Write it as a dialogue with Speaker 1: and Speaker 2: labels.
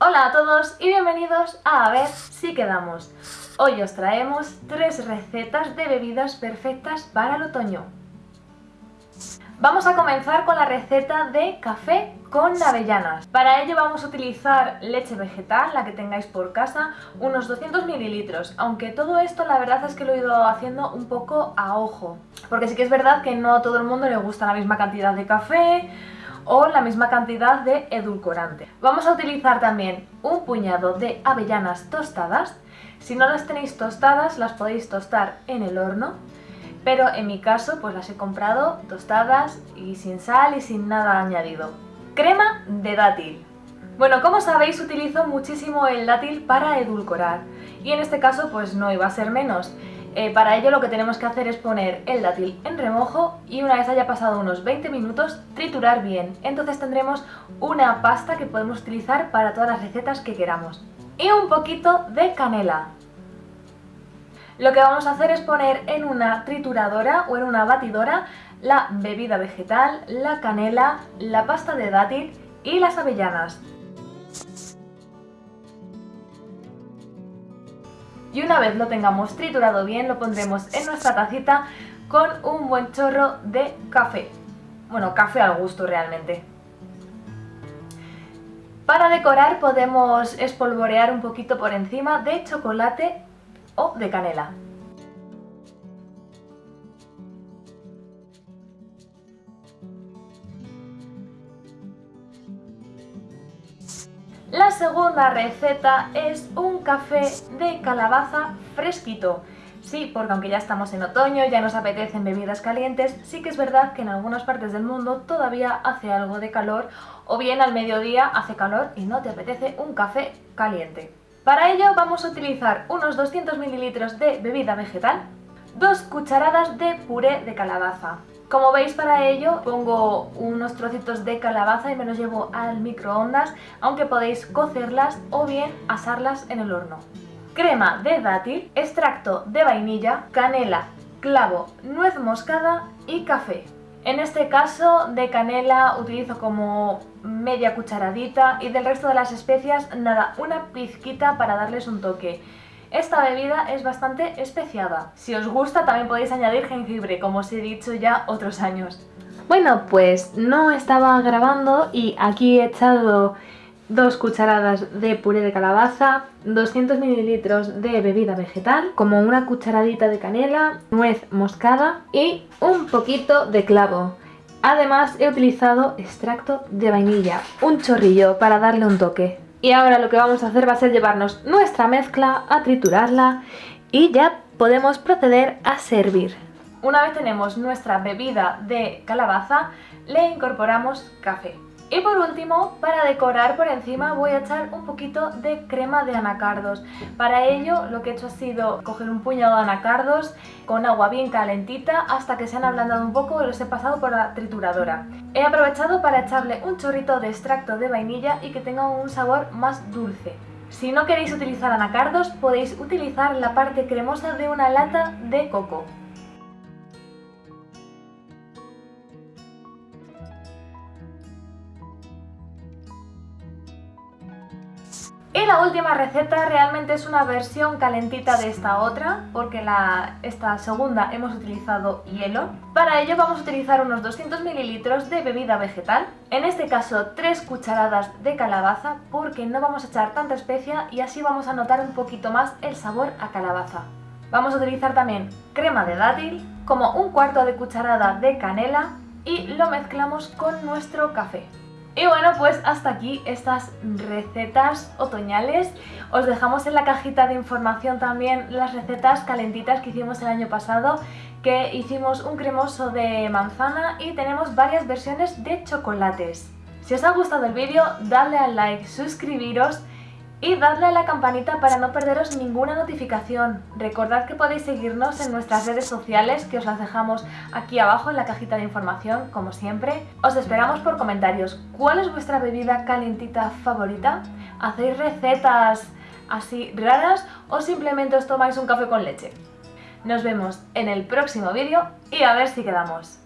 Speaker 1: Hola a todos y bienvenidos a A ver si quedamos. Hoy os traemos tres recetas de bebidas perfectas para el otoño. Vamos a comenzar con la receta de café con avellanas. Para ello vamos a utilizar leche vegetal, la que tengáis por casa, unos 200 mililitros, aunque todo esto la verdad es que lo he ido haciendo un poco a ojo, porque sí que es verdad que no a todo el mundo le gusta la misma cantidad de café, o la misma cantidad de edulcorante. Vamos a utilizar también un puñado de avellanas tostadas. Si no las tenéis tostadas, las podéis tostar en el horno, pero en mi caso pues las he comprado tostadas y sin sal y sin nada añadido. Crema de dátil. Bueno, como sabéis utilizo muchísimo el dátil para edulcorar y en este caso pues no iba a ser menos. Eh, para ello lo que tenemos que hacer es poner el dátil en remojo y una vez haya pasado unos 20 minutos triturar bien. Entonces tendremos una pasta que podemos utilizar para todas las recetas que queramos. Y un poquito de canela. Lo que vamos a hacer es poner en una trituradora o en una batidora la bebida vegetal, la canela, la pasta de dátil y las avellanas. Y una vez lo tengamos triturado bien lo pondremos en nuestra tacita con un buen chorro de café. Bueno, café al gusto realmente. Para decorar podemos espolvorear un poquito por encima de chocolate o de canela. La segunda receta es un café de calabaza fresquito. Sí, porque aunque ya estamos en otoño, ya nos apetecen bebidas calientes, sí que es verdad que en algunas partes del mundo todavía hace algo de calor o bien al mediodía hace calor y no te apetece un café caliente. Para ello vamos a utilizar unos 200 ml de bebida vegetal, dos cucharadas de puré de calabaza, como veis para ello pongo unos trocitos de calabaza y me los llevo al microondas, aunque podéis cocerlas o bien asarlas en el horno. Crema de dátil, extracto de vainilla, canela, clavo, nuez moscada y café. En este caso de canela utilizo como media cucharadita y del resto de las especias nada, una pizquita para darles un toque. Esta bebida es bastante especiada. Si os gusta también podéis añadir jengibre, como os he dicho ya otros años. Bueno, pues no estaba grabando y aquí he echado dos cucharadas de puré de calabaza, 200 mililitros de bebida vegetal, como una cucharadita de canela, nuez moscada y un poquito de clavo. Además he utilizado extracto de vainilla, un chorrillo para darle un toque. Y ahora lo que vamos a hacer va a ser llevarnos nuestra mezcla, a triturarla y ya podemos proceder a servir. Una vez tenemos nuestra bebida de calabaza, le incorporamos café. Y por último, para decorar por encima voy a echar un poquito de crema de anacardos. Para ello lo que he hecho ha sido coger un puñado de anacardos con agua bien calentita hasta que se han ablandado un poco y los he pasado por la trituradora. He aprovechado para echarle un chorrito de extracto de vainilla y que tenga un sabor más dulce. Si no queréis utilizar anacardos, podéis utilizar la parte cremosa de una lata de coco. Y la última receta realmente es una versión calentita de esta otra, porque la, esta segunda hemos utilizado hielo. Para ello vamos a utilizar unos 200 mililitros de bebida vegetal, en este caso 3 cucharadas de calabaza, porque no vamos a echar tanta especia y así vamos a notar un poquito más el sabor a calabaza. Vamos a utilizar también crema de dátil, como un cuarto de cucharada de canela y lo mezclamos con nuestro café. Y bueno, pues hasta aquí estas recetas otoñales. Os dejamos en la cajita de información también las recetas calentitas que hicimos el año pasado, que hicimos un cremoso de manzana y tenemos varias versiones de chocolates. Si os ha gustado el vídeo, dadle al like, suscribiros y dadle a la campanita para no perderos ninguna notificación. Recordad que podéis seguirnos en nuestras redes sociales, que os las dejamos aquí abajo en la cajita de información, como siempre. Os esperamos por comentarios. ¿Cuál es vuestra bebida calentita favorita? ¿Hacéis recetas así raras o simplemente os tomáis un café con leche? Nos vemos en el próximo vídeo y a ver si quedamos.